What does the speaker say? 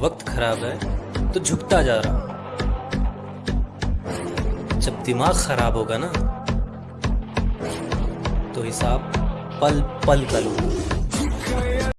वक्त खराब है तो झुकता जा रहा। जब दिमाग खराब होगा ना तो हिसाब पल पल का लूँगा